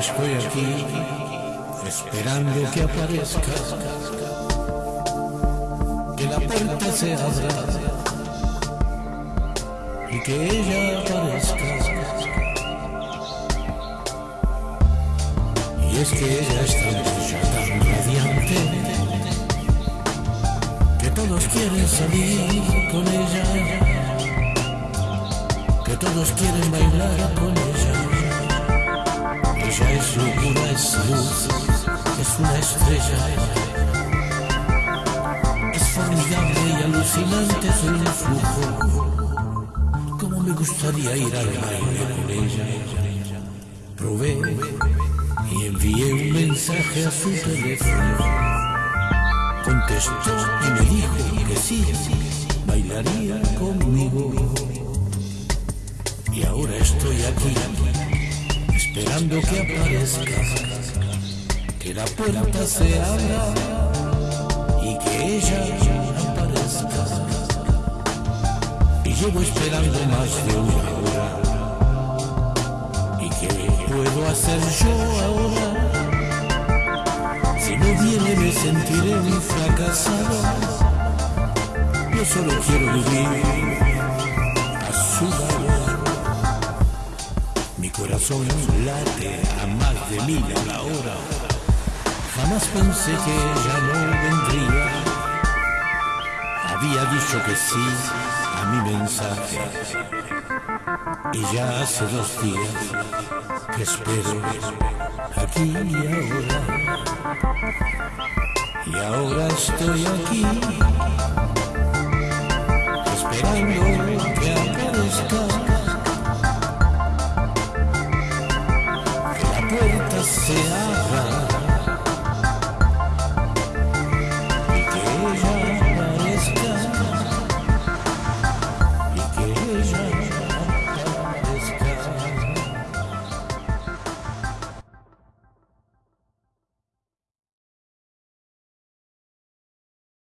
estoy aquí esperando que aparezcas, que la puerta se abra y que ella aparezca. Y es que ella es tan tan radiante, que todos quieren salir con ella, que todos quieren bailar es es una estrella. Es formidable y alucinante su influjo. Como me gustaría ir al baile con ella. Probé y envié un mensaje a su teléfono. Contestó y me dijo que sí, bailaría conmigo. Y ahora estoy aquí esperando que aparezca, que la puerta se abra y que ella aparezca. Y llevo esperando más de una hora. ¿Y qué puedo hacer yo ahora? Si no viene me sentiré un fracasado. Yo solo quiero vivir a su lado. Mi corazón late a más de mil a la hora. Pensé que ella no vendría. Había dicho que sí a mi mensaje. Y ya hace dos días que espero aquí y ahora. Y ahora estoy aquí esperando que aparezca. la puerta se abra